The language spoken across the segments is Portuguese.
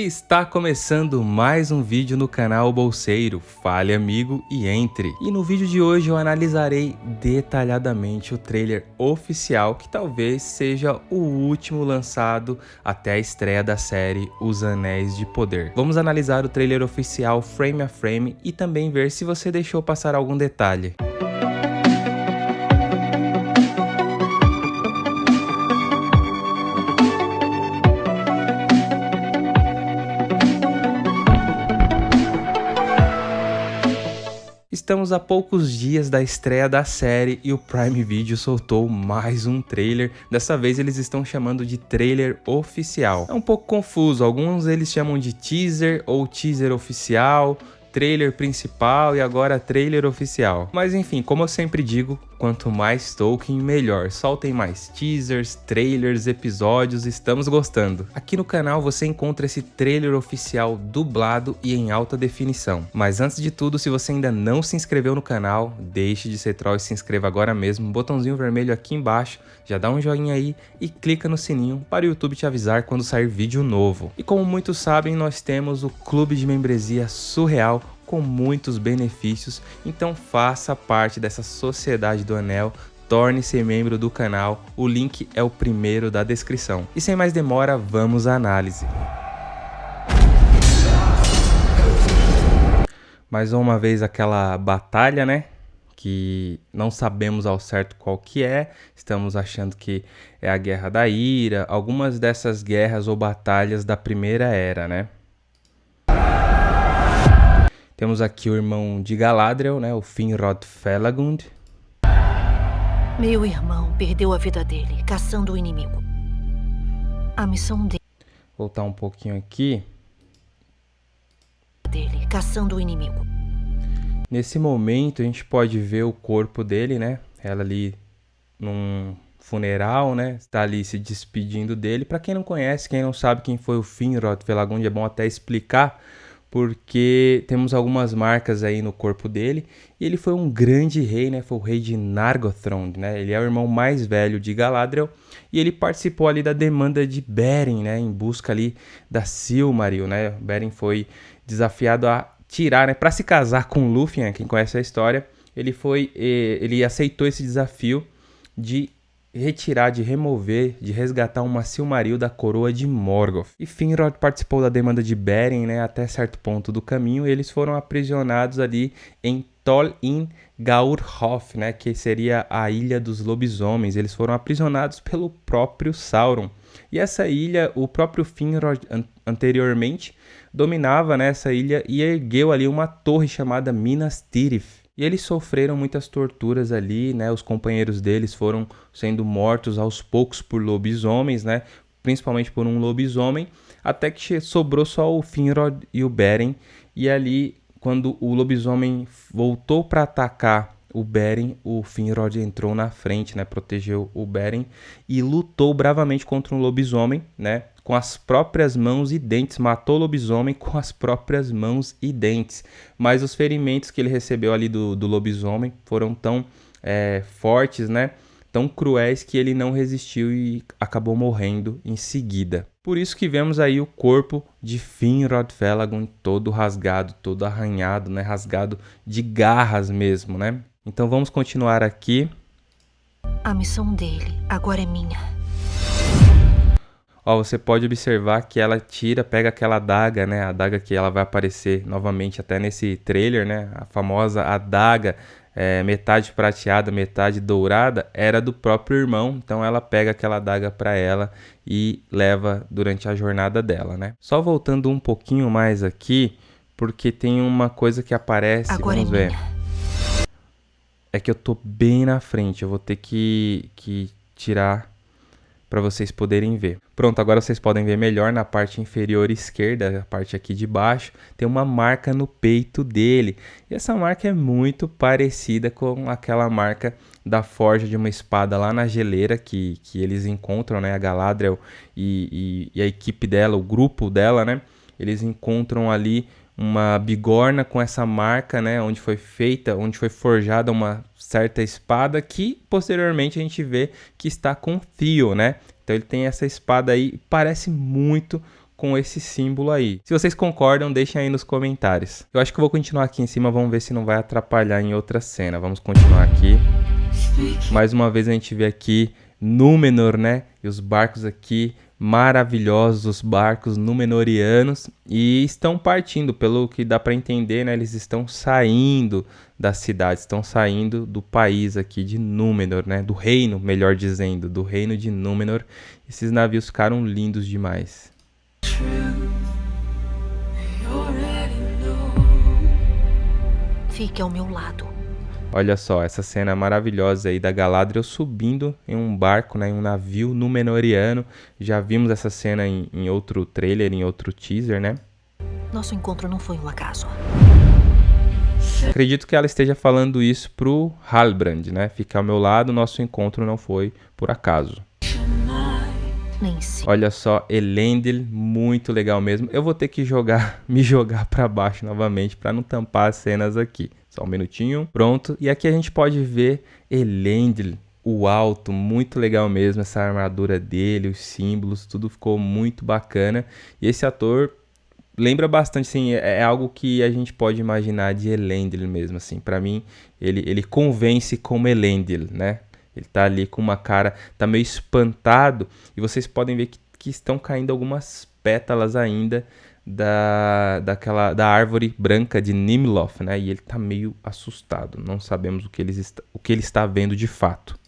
Está começando mais um vídeo no canal Bolseiro, fale amigo e entre. E no vídeo de hoje eu analisarei detalhadamente o trailer oficial que talvez seja o último lançado até a estreia da série Os Anéis de Poder. Vamos analisar o trailer oficial frame a frame e também ver se você deixou passar algum detalhe. Estamos a poucos dias da estreia da série e o Prime Video soltou mais um trailer. Dessa vez eles estão chamando de trailer oficial. É um pouco confuso, alguns eles chamam de teaser ou teaser oficial, trailer principal e agora trailer oficial. Mas enfim, como eu sempre digo, quanto mais Tolkien, melhor. Soltem mais teasers, trailers, episódios, estamos gostando. Aqui no canal você encontra esse trailer oficial dublado e em alta definição. Mas antes de tudo, se você ainda não se inscreveu no canal, deixe de ser troll e se inscreva agora mesmo. Botãozinho vermelho aqui embaixo, já dá um joinha aí e clica no sininho para o YouTube te avisar quando sair vídeo novo. E como muitos sabem, nós temos o clube de membresia surreal com muitos benefícios, então faça parte dessa sociedade do Anel, torne-se membro do canal, o link é o primeiro da descrição. E sem mais demora, vamos à análise. Mais uma vez aquela batalha, né? Que não sabemos ao certo qual que é, estamos achando que é a Guerra da Ira, algumas dessas guerras ou batalhas da Primeira Era, né? Temos aqui o irmão de Galadriel, né, o Finrod Felagund. Meu irmão perdeu a vida dele caçando o inimigo. A missão dele. Voltar um pouquinho aqui. Dele caçando o inimigo. Nesse momento a gente pode ver o corpo dele, né? Ela ali num funeral, né? Está ali se despedindo dele. Para quem não conhece, quem não sabe quem foi o Finrod Felagund, é bom até explicar porque temos algumas marcas aí no corpo dele, e ele foi um grande rei, né? Foi o rei de Nargothrond, né? Ele é o irmão mais velho de Galadriel, e ele participou ali da demanda de Beren, né? Em busca ali da Silmaril, né? Beren foi desafiado a tirar, né? Para se casar com Lúthien, quem conhece a história, ele foi, eh, ele aceitou esse desafio de retirar, de remover, de resgatar uma Silmaril da coroa de Morgoth. E Finrod participou da demanda de Beren, né, até certo ponto do caminho, e eles foram aprisionados ali em Tol in Gaurhof, né, que seria a ilha dos lobisomens. Eles foram aprisionados pelo próprio Sauron. E essa ilha, o próprio Finrod an anteriormente dominava né, ilha e ergueu ali uma torre chamada Minas Tirith. E eles sofreram muitas torturas ali, né? Os companheiros deles foram sendo mortos aos poucos por lobisomens, né? Principalmente por um lobisomem, até que sobrou só o Finrod e o Beren. E ali, quando o lobisomem voltou para atacar o Beren, o Finrod entrou na frente, né? Protegeu o Beren e lutou bravamente contra um lobisomem, né? com as próprias mãos e dentes, matou o lobisomem com as próprias mãos e dentes. Mas os ferimentos que ele recebeu ali do, do lobisomem foram tão é, fortes, né? Tão cruéis que ele não resistiu e acabou morrendo em seguida. Por isso que vemos aí o corpo de Finrod Felagund todo rasgado, todo arranhado, né? Rasgado de garras mesmo, né? Então vamos continuar aqui. A missão dele agora é minha. Ó, você pode observar que ela tira, pega aquela adaga, né? A adaga que ela vai aparecer novamente até nesse trailer, né? A famosa adaga, é, metade prateada, metade dourada, era do próprio irmão. Então ela pega aquela adaga para ela e leva durante a jornada dela, né? Só voltando um pouquinho mais aqui, porque tem uma coisa que aparece, Agora vamos é ver. É que eu tô bem na frente, eu vou ter que, que tirar para vocês poderem ver. Pronto, agora vocês podem ver melhor na parte inferior esquerda, a parte aqui de baixo, tem uma marca no peito dele. E essa marca é muito parecida com aquela marca da forja de uma espada lá na geleira que, que eles encontram, né? A Galadriel e, e, e a equipe dela, o grupo dela, né? Eles encontram ali uma bigorna com essa marca, né, onde foi feita, onde foi forjada uma certa espada que posteriormente a gente vê que está com fio, né? Então ele tem essa espada aí, parece muito com esse símbolo aí. Se vocês concordam, deixem aí nos comentários. Eu acho que eu vou continuar aqui em cima, vamos ver se não vai atrapalhar em outra cena. Vamos continuar aqui. Mais uma vez a gente vê aqui Númenor, né? E os barcos aqui maravilhosos, os barcos Númenorianos e estão partindo, pelo que dá para entender, né? Eles estão saindo da cidade, estão saindo do país aqui de Númenor, né? Do reino, melhor dizendo, do reino de Númenor. Esses navios ficaram lindos demais. Fique ao meu lado. Olha só, essa cena maravilhosa aí da Galadriel subindo em um barco, né, em um navio Númenoriano. Já vimos essa cena em, em outro trailer, em outro teaser, né? Nosso encontro não foi um acaso. Acredito que ela esteja falando isso pro Halbrand, né? Fica ao meu lado, nosso encontro não foi por acaso. Sei. Olha só, Elendil, muito legal mesmo. Eu vou ter que jogar, me jogar para baixo novamente para não tampar as cenas aqui. Só um minutinho, pronto. E aqui a gente pode ver Elendil, o alto, muito legal mesmo, essa armadura dele, os símbolos, tudo ficou muito bacana. E esse ator lembra bastante, assim, é, é algo que a gente pode imaginar de Elendil mesmo, assim. Para mim, ele, ele convence como Elendil, né? Ele tá ali com uma cara, tá meio espantado e vocês podem ver que, que estão caindo algumas pétalas ainda da, daquela, da árvore branca de Nimloth, né? E ele tá meio assustado, não sabemos o que, eles o que ele está vendo de fato.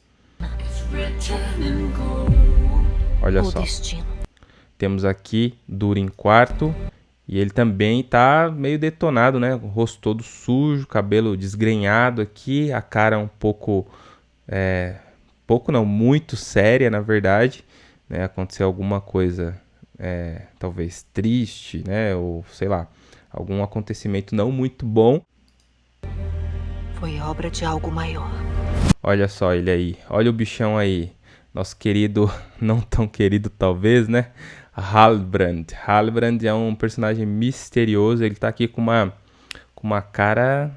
Olha só. Temos aqui Durin quarto e ele também tá meio detonado, né? O rosto todo sujo, cabelo desgrenhado aqui, a cara um pouco é, pouco não, muito séria, na verdade. Né? Aconteceu alguma coisa, é, talvez triste, né? Ou sei lá, algum acontecimento não muito bom. Foi obra de algo maior. Olha só ele aí, olha o bichão aí. Nosso querido, não tão querido talvez, né? Halbrand. Halbrand é um personagem misterioso, ele tá aqui com uma, com uma cara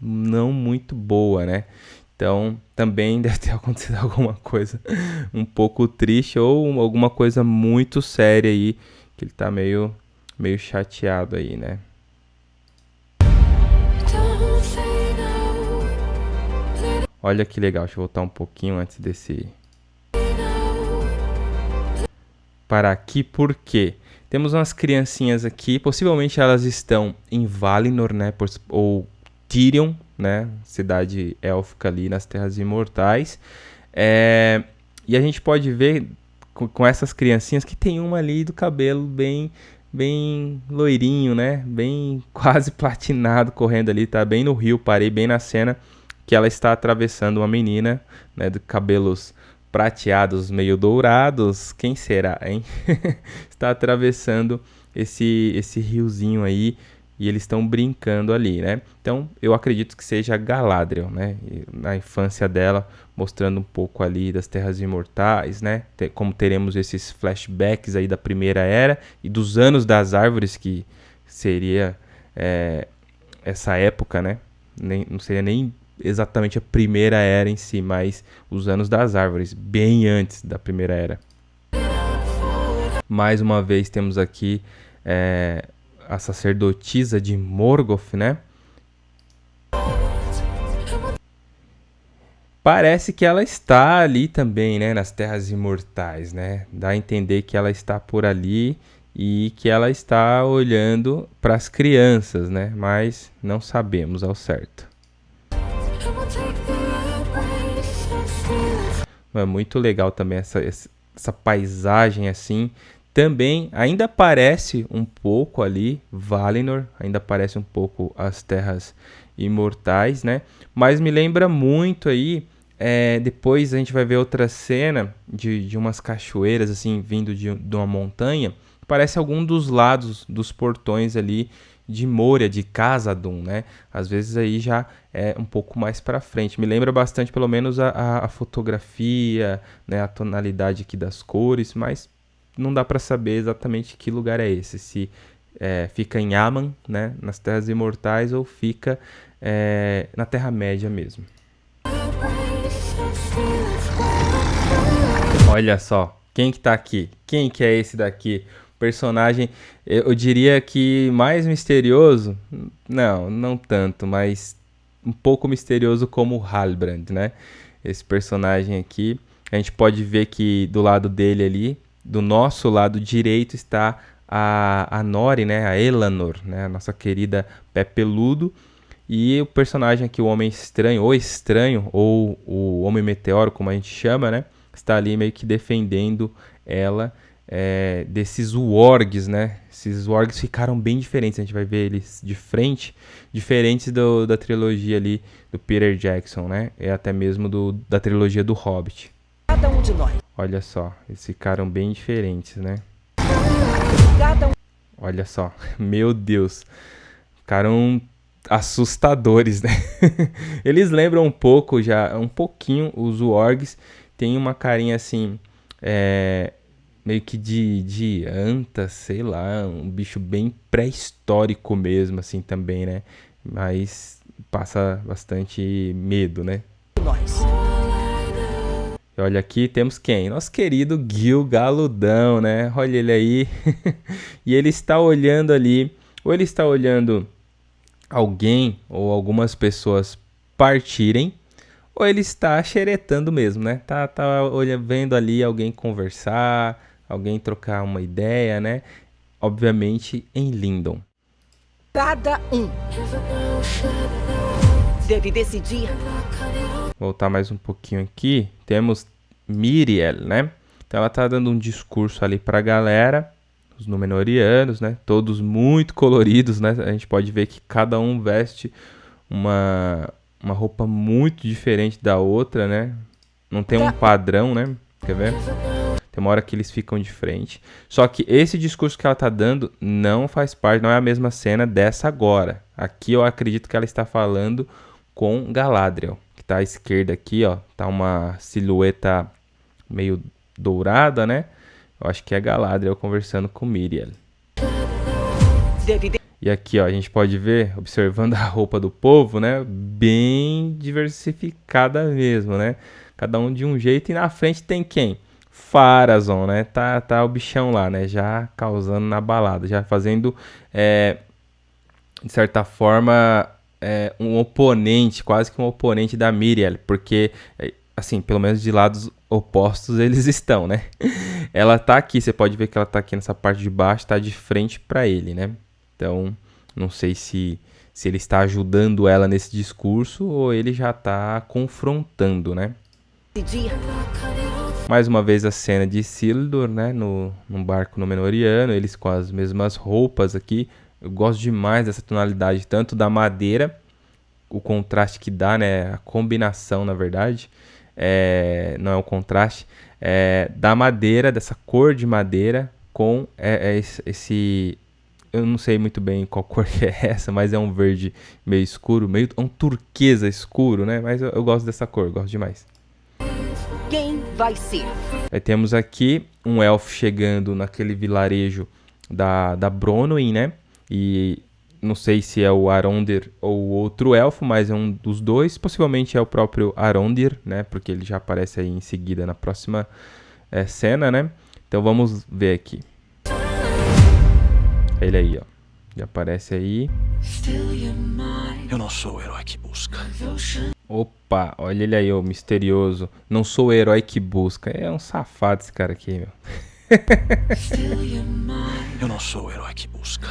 não muito boa, né? Então, também deve ter acontecido alguma coisa um pouco triste ou alguma coisa muito séria aí, que ele tá meio, meio chateado aí, né? Olha que legal, deixa eu voltar um pouquinho antes desse... Para aqui, por quê? Temos umas criancinhas aqui, possivelmente elas estão em Valinor, né? Ou Tirion, né? Cidade élfica ali nas Terras Imortais. É, e a gente pode ver com, com, essas criancinhas que tem uma ali do cabelo bem bem loirinho, né? Bem quase platinado correndo ali, tá bem no rio, parei bem na cena que ela está atravessando uma menina, né, de cabelos prateados meio dourados, quem será, hein? está atravessando esse esse riozinho aí e eles estão brincando ali, né? Então, eu acredito que seja Galadriel, né? Na infância dela, mostrando um pouco ali das Terras Imortais, né? Como teremos esses flashbacks aí da Primeira Era e dos Anos das Árvores, que seria é, essa época, né? Nem, não seria nem exatamente a Primeira Era em si, mas os Anos das Árvores, bem antes da Primeira Era. Mais uma vez temos aqui... É, a sacerdotisa de Morgoth, né? Parece que ela está ali também, né, nas terras imortais, né? Dá a entender que ela está por ali e que ela está olhando para as crianças, né? Mas não sabemos ao certo. É muito legal também essa, essa paisagem assim também ainda aparece um pouco ali Valinor, ainda aparece um pouco as terras imortais, né? Mas me lembra muito aí. É, depois a gente vai ver outra cena de, de umas cachoeiras assim vindo de, de uma montanha. Parece algum dos lados dos portões ali de Moria, de Casadum, né? Às vezes aí já é um pouco mais para frente. Me lembra bastante, pelo menos, a, a, a fotografia, né? a tonalidade aqui das cores, mas não dá para saber exatamente que lugar é esse. Se é, fica em Aman, né, nas Terras Imortais, ou fica é, na Terra-média mesmo. Olha só, quem que tá aqui? Quem que é esse daqui? personagem, eu diria que mais misterioso, não, não tanto, mas um pouco misterioso como Halbrand, né? Esse personagem aqui, a gente pode ver que do lado dele ali, do nosso lado direito está a, a Nori, né? A Elanor, né? A nossa querida pé peludo. E o personagem aqui, o Homem Estranho, ou Estranho, ou o Homem Meteoro, como a gente chama, né? Está ali meio que defendendo ela é, desses wargs, né? Esses wargs ficaram bem diferentes. A gente vai ver eles de frente, diferentes do, da trilogia ali do Peter Jackson, né? E até mesmo do, da trilogia do Hobbit. Cada um de nós. Olha só, eles ficaram bem diferentes, né? Olha só, meu Deus. Ficaram assustadores, né? eles lembram um pouco já, um pouquinho os wargs. Tem uma carinha assim, é, meio que de, de anta, sei lá, um bicho bem pré-histórico mesmo, assim, também, né? Mas passa bastante medo, né? Nós. Olha aqui, temos quem? Nosso querido Gil Galudão, né? Olha ele aí. e ele está olhando ali, ou ele está olhando alguém ou algumas pessoas partirem, ou ele está xeretando mesmo, né? Tá, tá vendo ali alguém conversar, alguém trocar uma ideia, né? Obviamente em Lindon. Cada um deve decidir. Voltar mais um pouquinho aqui. Temos Miriel, né? Então ela tá dando um discurso ali pra galera, os Númenóreanos, né? Todos muito coloridos, né? A gente pode ver que cada um veste uma, uma roupa muito diferente da outra, né? Não tem um padrão, né? Quer ver? Tem uma hora que eles ficam de frente. Só que esse discurso que ela tá dando não faz parte, não é a mesma cena dessa agora. Aqui eu acredito que ela está falando com Galadriel, tá à esquerda aqui, ó. Tá uma silhueta meio dourada, né? Eu acho que é Galadriel conversando com Miriel. E aqui, ó, a gente pode ver, observando a roupa do povo, né? Bem diversificada mesmo, né? Cada um de um jeito. E na frente tem quem? Farazon, né? Tá, tá o bichão lá, né? Já causando na balada, já fazendo, é, de certa forma, é, um oponente, quase que um oponente da Miriel, porque, é, assim, pelo menos de lados opostos eles estão, né? Ela tá aqui, você pode ver que ela tá aqui nessa parte de baixo, tá de frente para ele, né? Então, não sei se, se ele está ajudando ela nesse discurso ou ele já tá confrontando, né? Mais uma vez a cena de Isildur, né, no, num barco Númenoriano, eles com as mesmas roupas aqui. Eu gosto demais dessa tonalidade, tanto da madeira, o contraste que dá, né, a combinação, na verdade, é, não é o contraste, é, da madeira, dessa cor de madeira com é, é esse, eu não sei muito bem qual cor que é essa, mas é um verde meio escuro, meio um turquesa escuro, né? Mas eu, eu gosto dessa cor, gosto demais. Quem vai ser? Aí temos aqui um elfo chegando naquele vilarejo da, da Bronwyn, né? E não sei se é o Arondir ou outro elfo, mas é um dos dois. Possivelmente é o próprio Arondir, né? Porque ele já aparece aí em seguida na próxima é, cena, né? Então vamos ver aqui. Ele aí, ó. Já aparece aí. Eu não sou o herói que busca. Opa, olha ele aí, o misterioso. Não sou o herói que busca. É um safado esse cara aqui, meu. Eu não sou o herói que busca.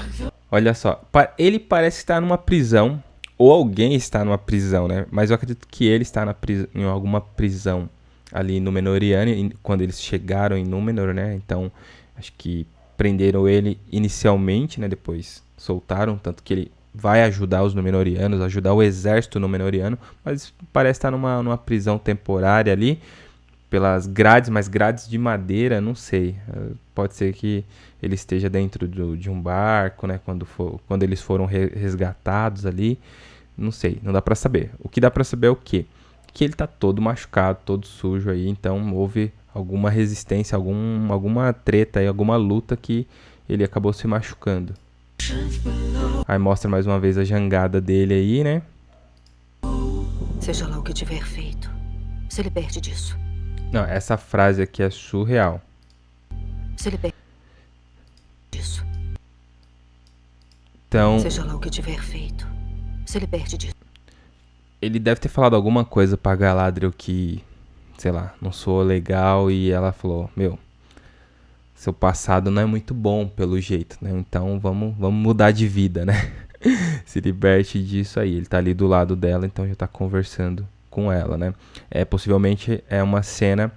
Olha só, ele parece estar numa prisão, ou alguém está numa prisão, né? Mas eu acredito que ele está na em alguma prisão ali no Menoriano, quando eles chegaram em Númenor, né? Então, acho que prenderam ele inicialmente, né? Depois soltaram, tanto que ele vai ajudar os Númenóreanos, ajudar o exército Númenóreano, mas parece estar numa, numa prisão temporária ali, pelas grades, mas grades de madeira, não sei. Pode ser que ele esteja dentro do, de um barco, né, quando, for, quando eles foram resgatados ali, não sei, não dá para saber. O que dá para saber é o quê? Que ele tá todo machucado, todo sujo aí, então houve alguma resistência, algum, alguma treta aí, alguma luta que ele acabou se machucando. Aí mostra mais uma vez a jangada dele aí, né? Seja lá o que tiver feito, se liberte disso. Não, essa frase aqui é surreal. Se liberte. Então. Seja lá o que tiver feito, se liberte disso. Ele deve ter falado alguma coisa pra Galadriel que, sei lá, não sou legal e ela falou: Meu, seu passado não é muito bom pelo jeito, né? Então vamos, vamos mudar de vida, né? se liberte disso aí. Ele tá ali do lado dela, então já tá conversando com ela, né? É, possivelmente é uma cena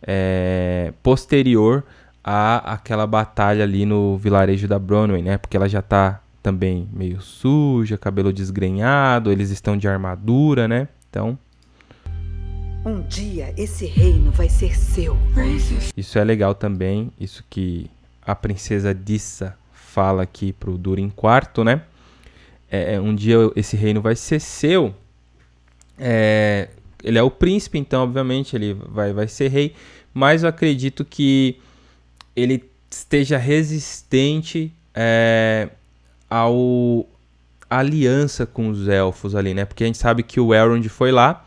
é, posterior a aquela batalha ali no vilarejo da Bronwyn, né? Porque ela já tá também meio suja, cabelo desgrenhado, eles estão de armadura, né? Então. Um dia esse reino vai ser seu. Isso é legal também, isso que a princesa Dissa fala aqui pro Durin IV, né? É, é, um dia esse reino vai ser seu. É, ele é o príncipe, então obviamente ele vai, vai ser rei, mas eu acredito que ele esteja resistente é, ao aliança com os elfos ali, né? Porque a gente sabe que o Elrond foi lá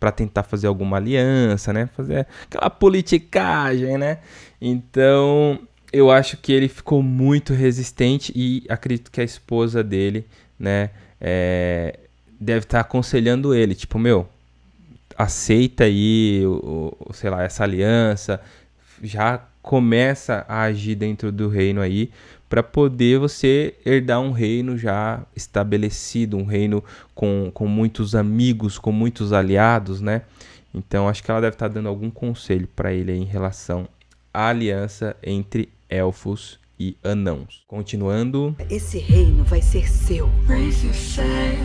para tentar fazer alguma aliança, né? Fazer aquela politicagem, né? Então, eu acho que ele ficou muito resistente e acredito que a esposa dele, né, é, deve estar tá aconselhando ele, tipo, meu, aceita aí, o, o, sei lá, essa aliança, já começa a agir dentro do reino aí, para poder você herdar um reino já estabelecido, um reino com, com muitos amigos, com muitos aliados, né? Então acho que ela deve estar tá dando algum conselho para ele em relação à aliança entre elfos e anãos. Continuando. Esse reino vai ser seu.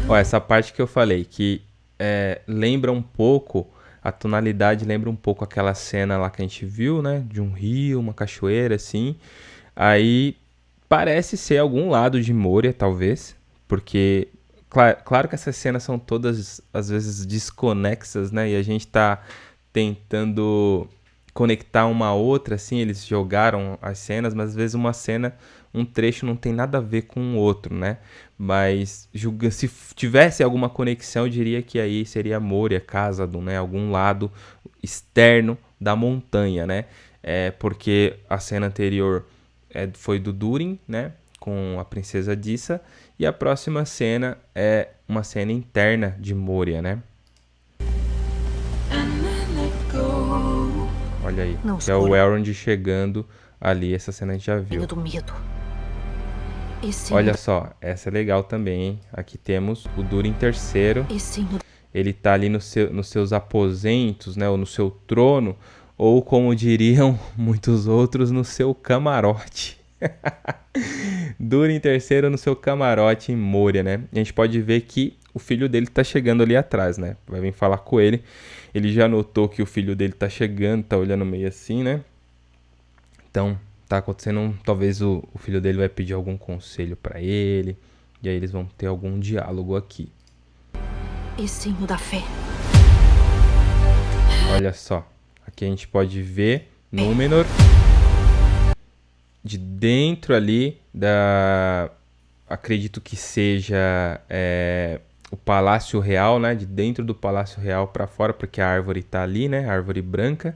Ó, essa parte que eu falei que é, lembra um pouco a tonalidade lembra um pouco aquela cena lá que a gente viu, né? De um rio, uma cachoeira, assim. Aí parece ser algum lado de Moria, talvez, porque claro, claro, que essas cenas são todas às vezes desconexas, né? E a gente tá tentando conectar uma a outra, assim, eles jogaram as cenas, mas às vezes uma cena, um trecho não tem nada a ver com o outro, né? Mas julga, se tivesse alguma conexão, eu diria que aí seria Moria, Casadon, né? Algum lado externo da montanha, né? É porque a cena anterior é, foi do Durin, né? Com a princesa Dissa. E a próxima cena é uma cena interna de Moria, né? Olha aí. Não, que é o Elrond chegando ali. Essa cena a gente já viu. Do medo. Olha só, essa é legal também, hein? Aqui temos o Durin terceiro. Ele tá ali no seu, nos seus aposentos, né? Ou no seu trono. Ou como diriam muitos outros, no seu camarote. Durin terceiro no seu camarote em Moria, né? A gente pode ver que o filho dele tá chegando ali atrás, né? Vai vir falar com ele. Ele já notou que o filho dele tá chegando, tá olhando meio assim, né? Então, tá acontecendo, talvez o, o, filho dele vai pedir algum conselho para ele, e aí eles vão ter algum diálogo aqui. E sim o da fé. Olha só, aqui a gente pode ver Númenor de dentro ali da, acredito que seja é, o Palácio Real, né? De dentro do Palácio Real para fora, porque a árvore está ali, né? A árvore branca.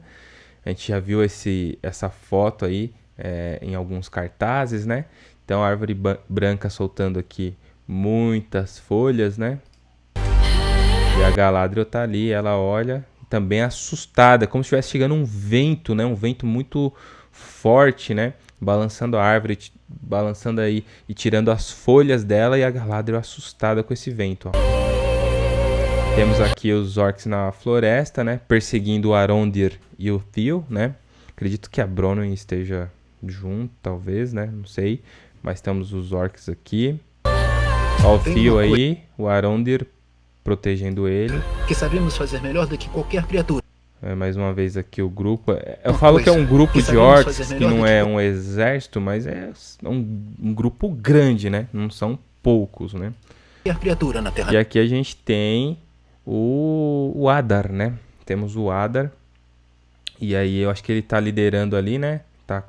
A gente já viu esse, essa foto aí é, em alguns cartazes, né? Então, a árvore branca soltando aqui muitas folhas, né? E a Galadriel tá ali, ela olha, também assustada, como se estivesse chegando um vento, né? Um vento muito forte, né? Balançando a árvore, balançando aí e tirando as folhas dela e a Galadriel assustada com esse vento. Ó. Temos aqui os orcs na floresta, né? Perseguindo o Arondir e o Theo, né? Acredito que a Bronwyn esteja junto, talvez, né? Não sei. Mas temos os orcs aqui. Ó o Theo aí, o Arondir protegendo ele. Que sabemos fazer melhor do que qualquer criatura. É, mais uma vez aqui o grupo. É, eu falo que é um grupo de orcs, que não é um exército, mas é um, um, grupo grande, né? Não são poucos, né? criatura na Terra. E aqui a gente tem o, o Adar, né? Temos o Adar. E aí eu acho que ele tá liderando ali, né? Tá,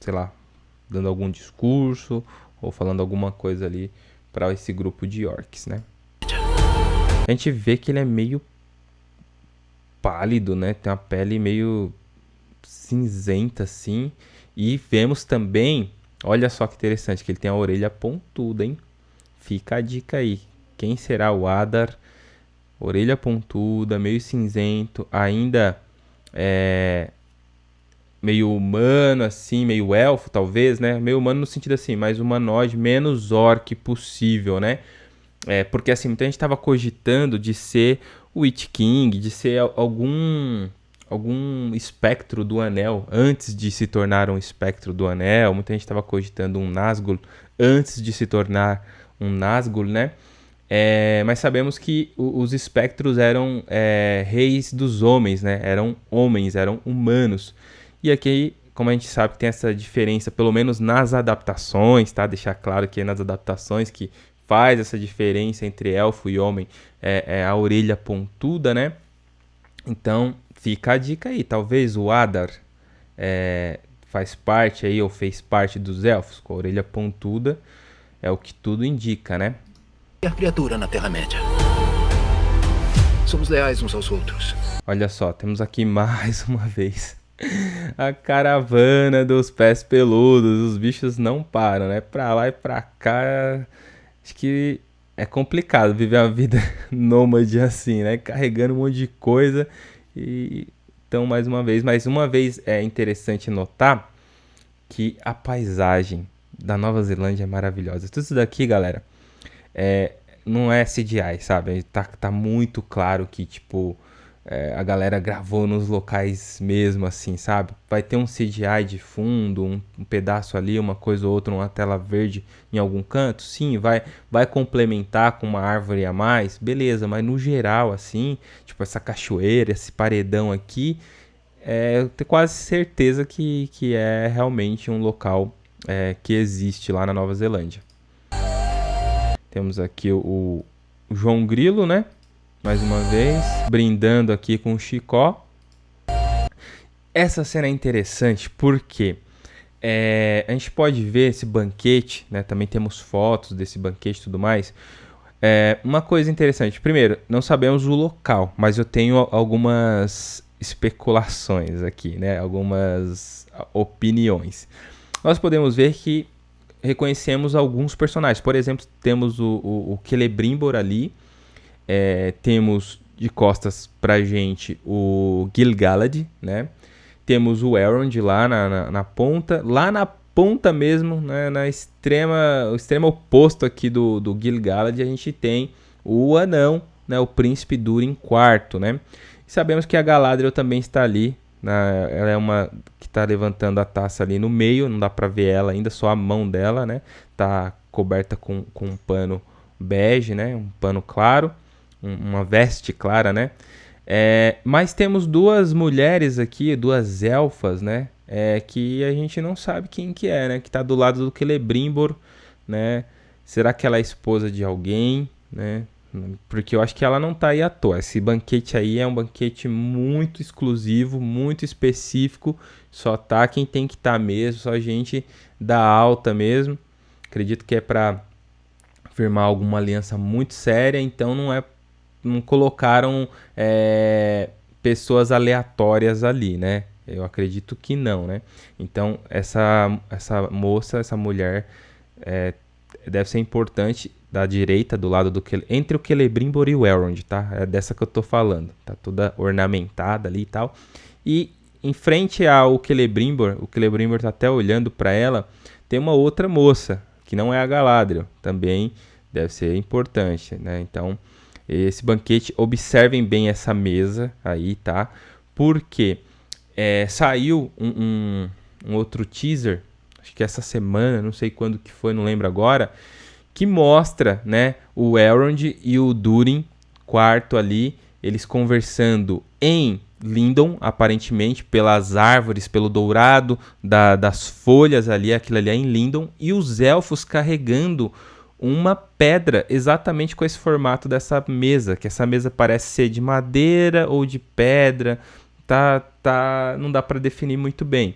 sei lá, dando algum discurso ou falando alguma coisa ali para esse grupo de orcs, né? A gente vê que ele é meio pálido, né? Tem uma pele meio cinzenta assim. E vemos também, olha só que interessante, que ele tem a orelha pontuda, hein? fica a dica aí. Quem será o Adar? Orelha pontuda, meio cinzento, ainda é, meio humano, assim, meio elfo, talvez, né? Meio humano no sentido assim, mais humanoide, menos orc possível, né? É, porque assim, muita gente estava cogitando de ser Witch King, de ser algum algum espectro do anel antes de se tornar um espectro do anel. Muita gente estava cogitando um Nazgûl antes de se tornar um Nazgûl, né? É, mas sabemos que os espectros eram é, reis dos homens, né? Eram homens, eram humanos. E aqui, como a gente sabe, tem essa diferença, pelo menos nas adaptações, tá? Deixar claro que é nas adaptações que faz essa diferença entre elfo e homem é, é a orelha pontuda, né? Então, fica a dica aí. Talvez o Adar é, faz parte aí, ou fez parte dos elfos, com a orelha pontuda, é o que tudo indica, né? A criatura na Terra-média. Somos leais uns aos outros. Olha só, temos aqui mais uma vez a caravana dos pés peludos. Os bichos não param, né? Pra lá e pra cá. Acho que é complicado viver uma vida nômade assim, né? Carregando um monte de coisa. E então, mais uma vez, mais uma vez é interessante notar que a paisagem da Nova Zelândia é maravilhosa. Tudo isso daqui, galera, é, não é CGI, sabe? Tá, tá muito claro que, tipo, é, a galera gravou nos locais mesmo, assim, sabe? Vai ter um CGI de fundo, um, um, pedaço ali, uma coisa ou outra, uma tela verde em algum canto, sim, vai, vai complementar com uma árvore a mais, beleza, mas no geral, assim, tipo essa cachoeira, esse paredão aqui, é, eu tenho quase certeza que, que é realmente um local é, que existe lá na Nova Zelândia. Temos aqui o, o João Grilo, né? Mais uma vez, brindando aqui com o Chicó. Essa cena é interessante porque é, a gente pode ver esse banquete, né? Também temos fotos desse banquete e tudo mais. É, uma coisa interessante, primeiro, não sabemos o local, mas eu tenho algumas especulações aqui, né? Algumas opiniões. Nós podemos ver que reconhecemos alguns personagens. Por exemplo, temos o, o, o Celebrimbor ali, é, temos de costas pra gente o Gil-galad, né? Temos o Elrond lá na, na, na, ponta. Lá na ponta mesmo, né? na extrema, o extremo oposto aqui do, do Gil-galad, a gente tem o anão, né? o príncipe Durin IV, né? E sabemos que a Galadriel também está ali. Né? Ela é uma que está levantando a taça ali no meio, não dá para ver ela ainda, só a mão dela, né? Tá coberta com, com um pano bege, né? Um pano claro uma veste clara, né? É, mas temos duas mulheres aqui, duas elfas, né? É, que a gente não sabe quem que é, né? Que tá do lado do Celebrimbor, né? Será que ela é esposa de alguém, né? Porque eu acho que ela não tá aí à toa. Esse banquete aí é um banquete muito exclusivo, muito específico. Só tá quem tem que estar tá mesmo, só gente da alta mesmo. Acredito que é para firmar alguma aliança muito séria, então não é não colocaram é, pessoas aleatórias ali, né? Eu acredito que não, né? Então, essa, essa moça, essa mulher, é, deve ser importante da direita, do lado do entre o Celebrimbor e o Elrond, tá? É dessa que eu tô falando. Tá toda ornamentada ali e tal. E em frente ao Celebrimbor, o Celebrimbor tá até olhando para ela, tem uma outra moça, que não é a Galadriel, também deve ser importante, né? Então, esse banquete. Observem bem essa mesa aí, tá? Porque é, saiu um, um, um, outro teaser, acho que essa semana, não sei quando que foi, não lembro agora, que mostra, né, o Elrond e o Durin, quarto ali, eles conversando em Lindon, aparentemente, pelas árvores, pelo dourado da, das folhas ali, aquilo ali é em Lindon, e os elfos carregando uma pedra exatamente com esse formato dessa mesa, que essa mesa parece ser de madeira ou de pedra, tá, tá, não dá para definir muito bem.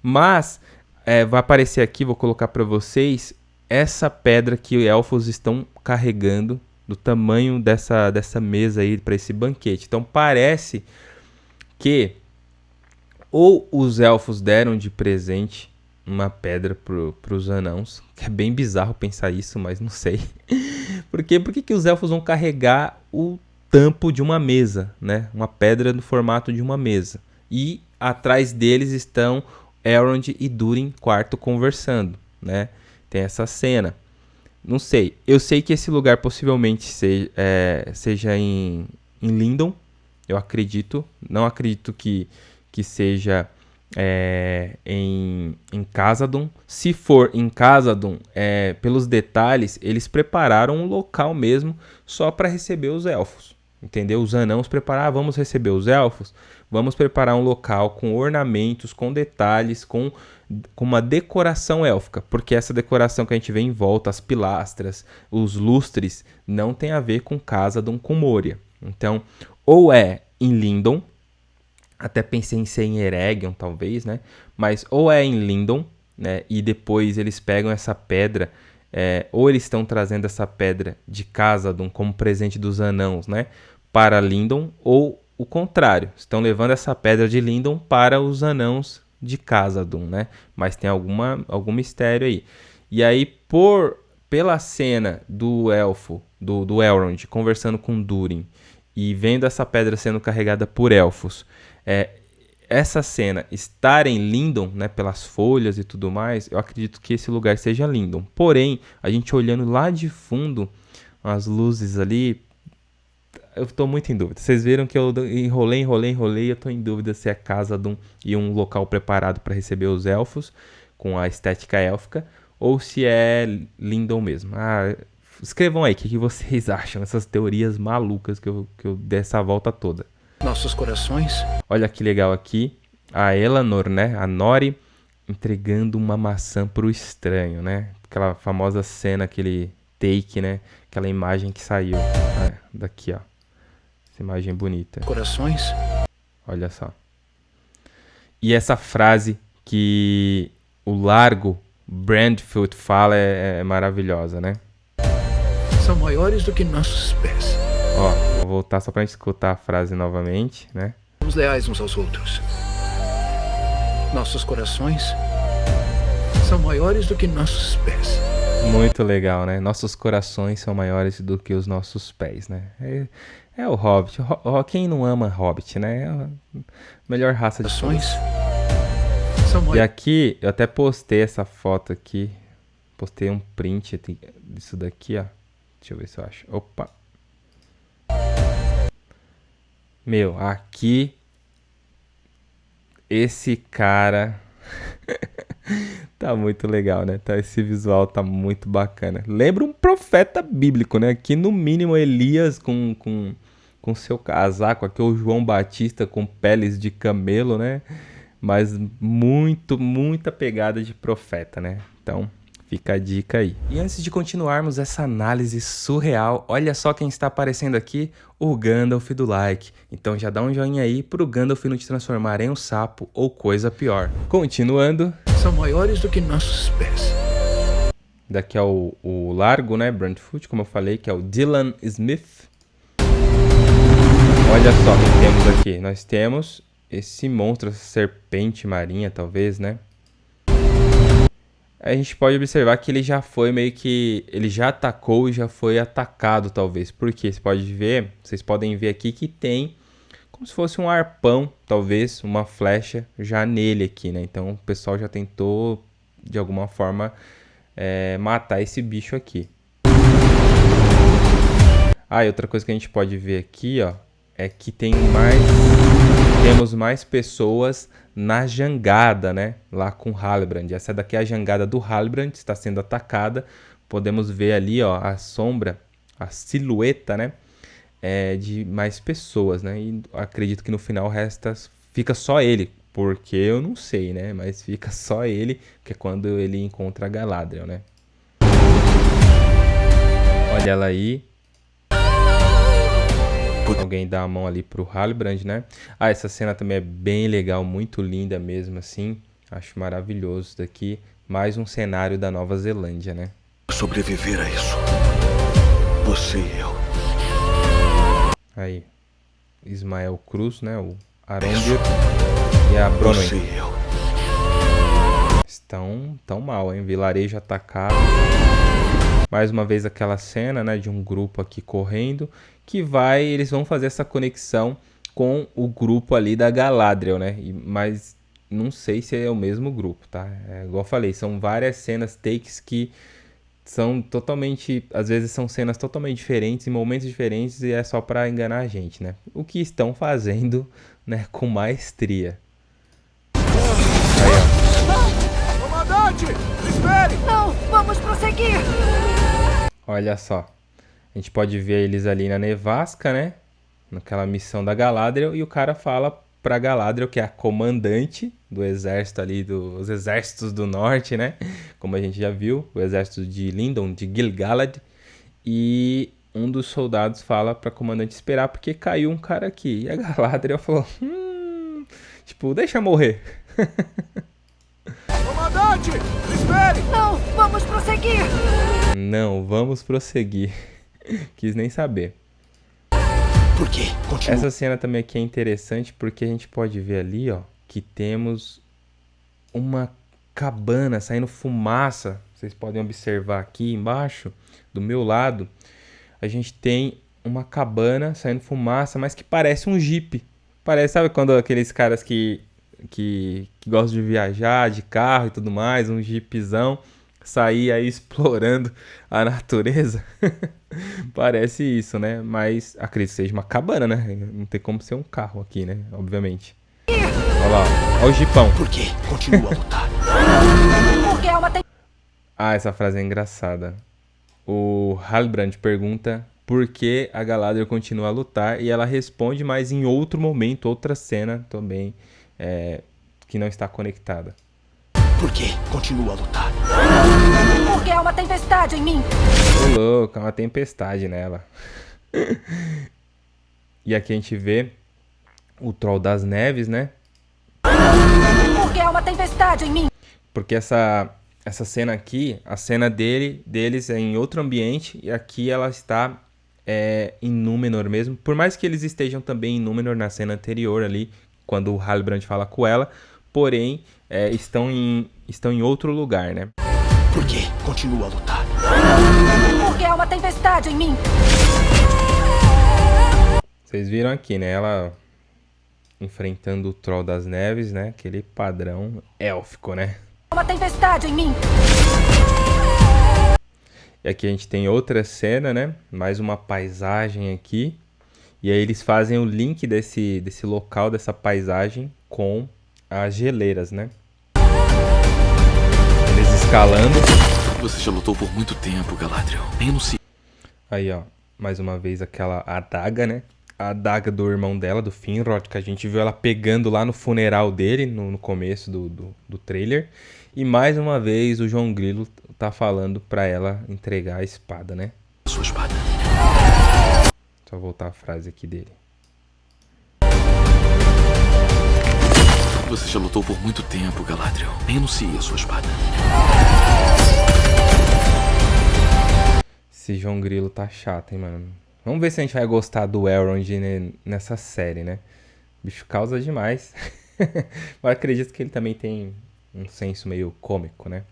Mas é, vai aparecer aqui, vou colocar para vocês essa pedra que elfos estão carregando do tamanho dessa, dessa mesa aí para esse banquete. Então parece que ou os elfos deram de presente uma pedra pro, pros anãos. É bem bizarro pensar isso, mas não sei. Por quê? Por que, que os elfos vão carregar o tampo de uma mesa, né? Uma pedra no formato de uma mesa. E atrás deles estão Elrond e Durin quarto conversando, né? Tem essa cena. Não sei. Eu sei que esse lugar possivelmente seja, é, seja em, em Lindon. Eu acredito. Não acredito que, que seja é, em, em Casadon. Se for em Casadon, é, pelos detalhes, eles prepararam um local mesmo só para receber os elfos. Entendeu? Os anãos prepararam, ah, vamos receber os elfos, vamos preparar um local com ornamentos, com detalhes, com, com uma decoração élfica, porque essa decoração que a gente vê em volta, as pilastras, os lustres, não tem a ver com Casadon, com Moria. Então, ou é em Lindon, até pensei em ser em Eregion, talvez, né? Mas ou é em Lindon, né? E depois eles pegam essa pedra, é, ou eles estão trazendo essa pedra de Casadon como presente dos anãos, né? Para Lindon, ou o contrário, estão levando essa pedra de Lindon para os anãos de Casadon, né? Mas tem alguma, algum mistério aí. E aí, por pela cena do elfo, do, do Elrond, conversando com Durin, e vendo essa pedra sendo carregada por elfos, é, essa cena estar em Lindon, né, pelas folhas e tudo mais, eu acredito que esse lugar seja Lindon. Porém, a gente olhando lá de fundo, as luzes ali, eu estou muito em dúvida. Vocês viram que eu enrolei, enrolei, enrolei, eu estou em dúvida se é casa de um, e um local preparado para receber os elfos, com a estética élfica, ou se é Lindon mesmo. Ah, escrevam aí o que, que, vocês acham, essas teorias malucas que eu, que eu dei essa volta toda nossos corações. Olha que legal aqui, a Eleanor, né, a Nori, entregando uma maçã pro estranho, né? Aquela famosa cena, aquele take, né? Aquela imagem que saiu ah, daqui, ó. Essa imagem bonita. Corações. Olha só. E essa frase que o largo Brandfield fala é, é maravilhosa, né? São maiores do que nossos pés. Ó, voltar só pra gente escutar a frase novamente, né? Somos leais uns aos outros. Nossos corações são maiores do que nossos pés. Muito legal, né? Nossos corações são maiores do que os nossos pés, né? É, é o Hobbit. Ho quem não ama Hobbit, né? É a melhor raça de corações. E aqui, eu até postei essa foto aqui. Postei um print disso daqui, ó. Deixa eu ver se eu acho. Opa. Meu, aqui esse cara tá muito legal, né? Tá, esse visual tá muito bacana. Lembra um profeta bíblico, né? Que no mínimo Elias com, com, com seu casaco, aqui o João Batista com peles de camelo, né? Mas muito, muita pegada de profeta, né? Então, Fica a dica aí. E antes de continuarmos essa análise surreal, olha só quem está aparecendo aqui, o Gandalf do like. Então já dá um joinha aí pro Gandalf não te transformar em um sapo ou coisa pior. Continuando. São maiores do que nossos pés. Daqui é o, o largo, né, Brentford, como eu falei, que é o Dylan Smith. Olha só o que temos aqui. Nós temos esse monstro, essa serpente marinha, talvez, né? A gente pode observar que ele já foi meio que. Ele já atacou e já foi atacado, talvez. Porque você pode ver, vocês podem ver aqui que tem como se fosse um arpão, talvez, uma flecha já nele aqui, né? Então o pessoal já tentou, de alguma forma, é, matar esse bicho aqui. Ah, e outra coisa que a gente pode ver aqui, ó, é que tem mais. Temos mais pessoas na jangada, né? Lá com Halbrand. Essa daqui é a jangada do Halbrand, está sendo atacada. Podemos ver ali, ó, a sombra, a silhueta, né? É, de mais pessoas, né? E acredito que no final resta, fica só ele, porque eu não sei, né? Mas fica só ele, que é quando ele encontra a Galadriel, né? Olha ela aí, Alguém dá a mão ali pro Halbrand, né? Ah, essa cena também é bem legal, muito linda mesmo, assim. Acho maravilhoso daqui. Mais um cenário da Nova Zelândia, né? Sobreviver a isso. Você e eu. Aí. Ismael Cruz, né? O Arondir e a Bronwyn. Você e eu. estão tão mal, hein? Vilarejo atacado. Mais uma vez aquela cena, né, de um grupo aqui correndo, que vai, eles vão fazer essa conexão com o grupo ali da Galadriel, né? E, mas não sei se é o mesmo grupo, tá? É, igual eu falei, são várias cenas, takes que são totalmente, às vezes são cenas totalmente diferentes, em momentos diferentes e é só para enganar a gente, né? O que estão fazendo, né, com maestria. Aí, ó. Comandante, espere! Não, vamos prosseguir! Olha só. A gente pode ver eles ali na nevasca, né? Naquela missão da Galadriel e o cara fala pra Galadriel, que é a comandante do exército ali, dos exércitos do norte, né? Como a gente já viu, o exército de Lindon, de Gil-galad. E um dos soldados fala pra comandante esperar porque caiu um cara aqui. E a Galadriel falou, hum, tipo, deixa morrer. Comandante, espere! Não, vamos prosseguir! Não, vamos prosseguir. Quis nem saber. Por quê? Continua. Essa cena também aqui é interessante porque a gente pode ver ali, ó, que temos uma cabana saindo fumaça. Vocês podem observar aqui embaixo, do meu lado, a gente tem uma cabana saindo fumaça, mas que parece um jeep. Parece, sabe quando aqueles caras que, que, que gostam de viajar de carro e tudo mais, um jeepzão sair aí explorando a natureza. Parece isso, né? Mas acredito que seja uma cabana, né? Não tem como ser um carro aqui, né? Obviamente. Olha lá, olha o jipão. Por quê? Continua a lutar. Porque é tem... Ah, essa frase é engraçada. O Halbrand pergunta por que a Galadriel continua a lutar e ela responde, mas em outro momento, outra cena também é, que não está conectada. Por quê? Continua a lutar. Porque é uma tempestade em mim. Ô louco, é uma tempestade nela. e aqui a gente vê o Troll das Neves, né? Porque é uma tempestade em mim. Porque essa essa cena aqui, a cena dele, deles é em outro ambiente e aqui ela está é, em Númenor mesmo. Por mais que eles estejam também em Númenor na cena anterior ali, quando o Halbrand fala com ela, porém é, estão, em, estão em outro lugar, né? Por quê? Continua a lutar. Porque é uma tempestade em mim. Vocês viram aqui, né? Ela enfrentando o Troll das Neves, né? Aquele padrão élfico, né? Uma tempestade em mim. E aqui a gente tem outra cena, né? Mais uma paisagem aqui. E aí eles fazem o link desse, desse local, dessa paisagem com as geleiras, né? Escalando. Você já lutou por muito tempo, Galadriel. Nem no Aí, ó. Mais uma vez aquela adaga, né? A adaga do irmão dela, do Finrod, que a gente viu ela pegando lá no funeral dele, no, no começo do, do, do trailer. E mais uma vez o João Grilo tá falando pra ela entregar a espada, né? Sua espada. Só voltar a frase aqui dele. Você já lutou por muito tempo, Galadriel. Renuncie a sua espada. Esse João Grilo tá chato, hein, mano. Vamos ver se a gente vai gostar do Elrond nessa série, né? O bicho causa demais. Mas acredito que ele também tem um senso meio cômico, né?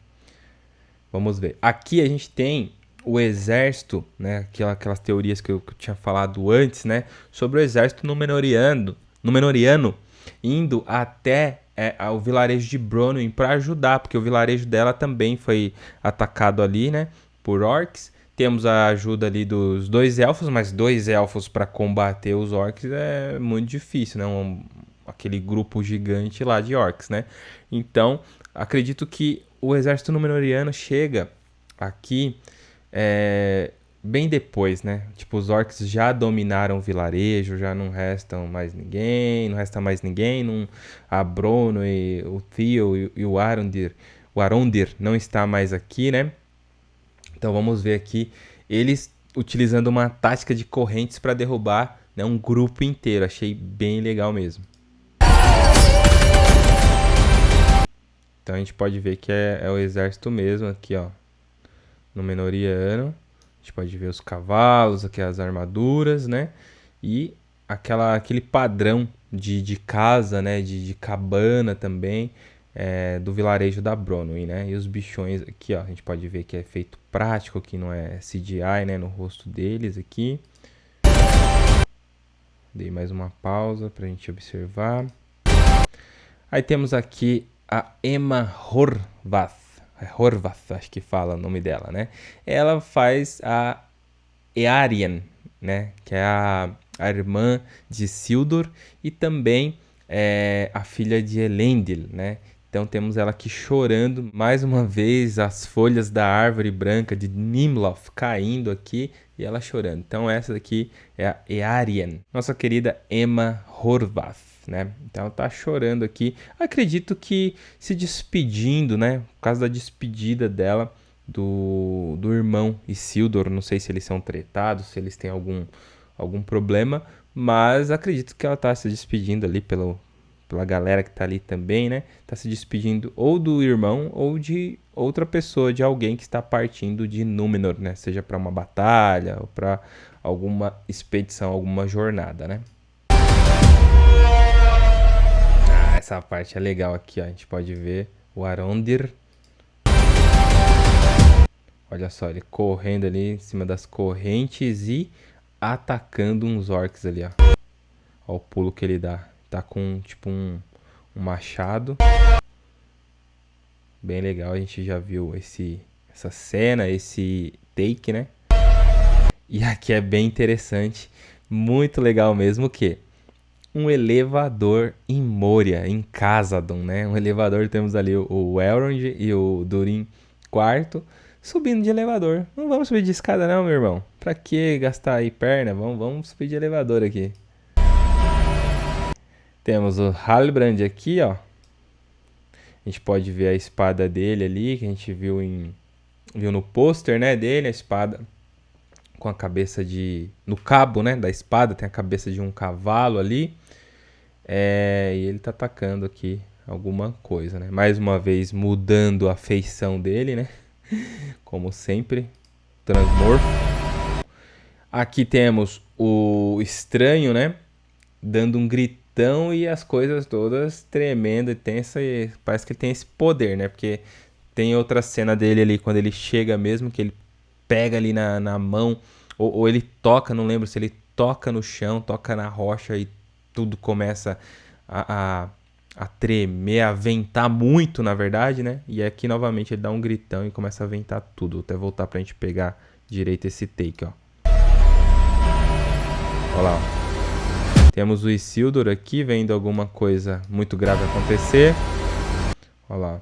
Vamos ver. Aqui a gente tem o exército, né? Aquelas, teorias que eu, que eu tinha falado antes, né? Sobre o exército Númenoriano, Númenoriano indo até é, o vilarejo de Bronwyn para ajudar, porque o vilarejo dela também foi atacado ali, né, por orcs. Temos a ajuda ali dos dois elfos, mas dois elfos para combater os orcs é muito difícil, né? Um, aquele grupo gigante lá de orcs, né? Então, acredito que o exército Númenoriano chega aqui é, bem depois, né? Tipo, os orcs já dominaram o vilarejo, já não restam mais ninguém, não resta mais ninguém, não, a Brono e o Theo e, e o Arondir, o Arondir não está mais aqui, né? Então vamos ver aqui eles utilizando uma tática de correntes para derrubar né, um grupo inteiro. Achei bem legal mesmo. Então a gente pode ver que é, é o exército mesmo aqui, ó, no Menoriano gente pode ver os cavalos, aqui as armaduras, né? E aquela, aquele padrão de, de casa, né? De, de cabana também. é, do vilarejo da Bronwyn, né? E os bichões aqui, ó, a gente pode ver que é feito prático, que não é CGI, né? No rosto deles aqui. Dei mais uma pausa para a gente observar. Aí temos aqui a Emma Horvath. É Horvath, acho que fala o nome dela, né? Ela faz a Earian, né? Que é a, a irmã de Sildor e também é, a filha de Elendil, né? Então temos ela aqui chorando mais uma vez, as folhas da árvore branca de Nimloth caindo aqui e ela chorando. Então essa daqui é a Earian, nossa querida Emma Horvath, né? Então ela tá chorando aqui. Acredito que se despedindo, né? Por causa da despedida dela do, do irmão Isildur, não sei se eles são tretados, se eles têm algum algum problema, mas acredito que ela tá se despedindo ali pelo pela galera que tá ali também, né? Tá se despedindo ou do irmão ou de outra pessoa, de alguém que está partindo de Númenor, né? Seja para uma batalha ou para alguma expedição, alguma jornada, né? Essa parte é legal aqui, ó. A gente pode ver o Arondir. Olha só, ele correndo ali em cima das correntes e atacando uns orcs ali, ó. Olha o pulo que ele dá. Tá com tipo um, um machado. Bem legal, a gente já viu esse, essa cena, esse take, né? E aqui é bem interessante, muito legal mesmo que um elevador em Moria, em Casadon, né? Um elevador, temos ali o Elrond e o Durin quarto subindo de elevador. Não vamos subir de escada não, meu irmão. Pra que gastar aí perna? Vamos, vamos subir de elevador aqui. Temos o Halbrand aqui, ó. A gente pode ver a espada dele ali, que a gente viu em viu no pôster, né, dele, a espada com a cabeça de no cabo, né, da espada tem a cabeça de um cavalo ali. É, e ele tá atacando aqui alguma coisa, né? Mais uma vez mudando a feição dele, né? Como sempre, transmorfo. Aqui temos o estranho, né? Dando um grito então, e as coisas todas tremendo e tensa e parece que ele tem esse poder, né? Porque tem outra cena dele ali quando ele chega mesmo, que ele pega ali na, na mão, ou, ou ele toca, não lembro se ele toca no chão, toca na rocha e tudo começa a, a, a tremer, a ventar muito, na verdade, né? E aqui novamente ele dá um gritão e começa a ventar tudo. Vou até voltar pra gente pegar direito esse take, ó. Olha lá. Temos o Isildur aqui vendo alguma coisa muito grave acontecer. Olha lá.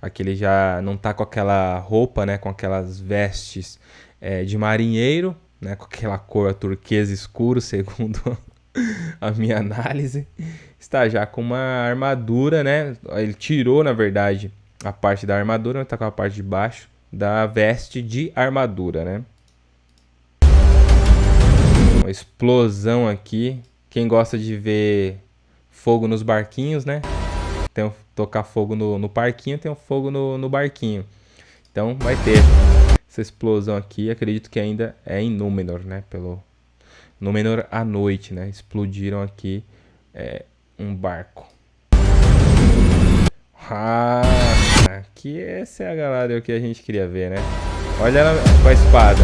Aqui ele já não tá com aquela roupa, né? Com aquelas vestes é, de marinheiro, né? Com aquela cor turquesa escuro, segundo a minha análise. Está já com uma armadura, né? Ele tirou, na verdade, a parte da armadura, mas tá com a parte de baixo da veste de armadura, né? Uma explosão aqui quem gosta de ver fogo nos barquinhos, né? Tem tocar fogo no, no parquinho, tem um fogo no, no barquinho. Então vai ter essa explosão aqui. Acredito que ainda é em Númenor, né? Pelo Númenor à noite, né? Explodiram aqui é, um barco. Ah, aqui essa é a galera que a gente queria ver, né? Olha ela com a espada.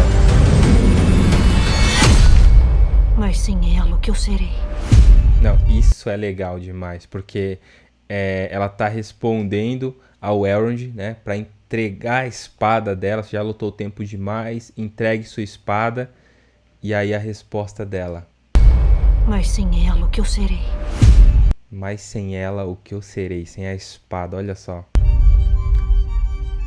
Mas sem ela, o que eu serei? Não, isso é legal demais, porque é, ela tá respondendo ao Elrond, né? Pra entregar a espada dela. Já lutou tempo demais, entregue sua espada. E aí a resposta dela. Mas sem ela, o que eu serei? Mas sem ela, o que eu serei? Sem a espada, olha só.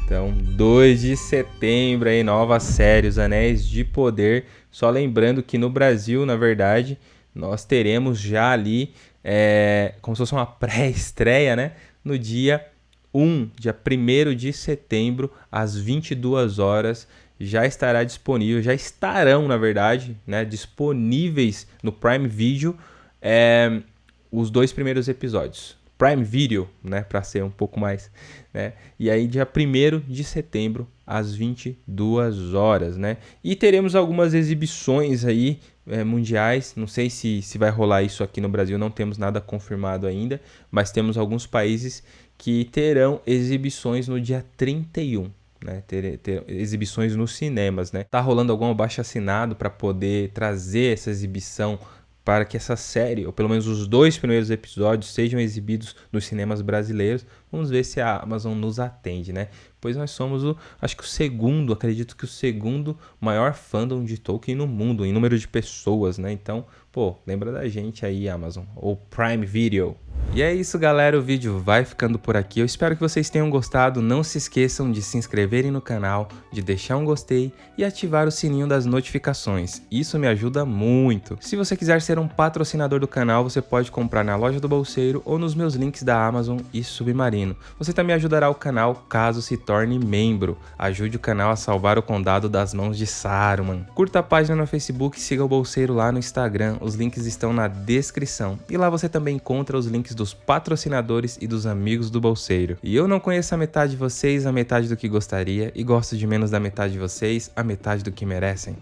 Então, 2 de setembro aí, nova série, Os Anéis de Poder. Só lembrando que no Brasil, na verdade, nós teremos já ali, é, como se fosse uma pré-estreia, né? No dia 1, dia 1 de setembro, às 22 horas, já estará disponível, já estarão, na verdade, né, disponíveis no Prime Video é, os dois primeiros episódios. Prime Video, né, para ser um pouco mais, né? E aí dia 1 de setembro às 22 horas, né? E teremos algumas exibições aí é, mundiais, não sei se, se vai rolar isso aqui no Brasil, não temos nada confirmado ainda, mas temos alguns países que terão exibições no dia 31 né, ter, ter, exibições nos cinemas, né? Tá rolando algum abaixo assinado para poder trazer essa exibição para que essa série, ou pelo menos os dois primeiros episódios, sejam exibidos nos cinemas brasileiros. Vamos ver se a Amazon nos atende, né? Pois nós somos o, acho que o segundo, acredito que o segundo maior fandom de Tolkien no mundo, em número de pessoas, né? Então, pô, lembra da gente aí, Amazon, ou Prime Video. E é isso, galera. O vídeo vai ficando por aqui. Eu espero que vocês tenham gostado. Não se esqueçam de se inscreverem no canal, de deixar um gostei e ativar o sininho das notificações. Isso me ajuda muito. Se você quiser ser um patrocinador do canal, você pode comprar na loja do Bolseiro ou nos meus links da Amazon e Submarino. Você também ajudará o canal caso se torne membro. Ajude o canal a salvar o condado das mãos de Saruman. Curta a página no Facebook e siga o Bolseiro lá no Instagram. Os links estão na descrição. E lá você também encontra os links do dos patrocinadores e dos amigos do bolseiro. E eu não conheço a metade de vocês, a metade do que gostaria, e gosto de menos da metade de vocês, a metade do que merecem.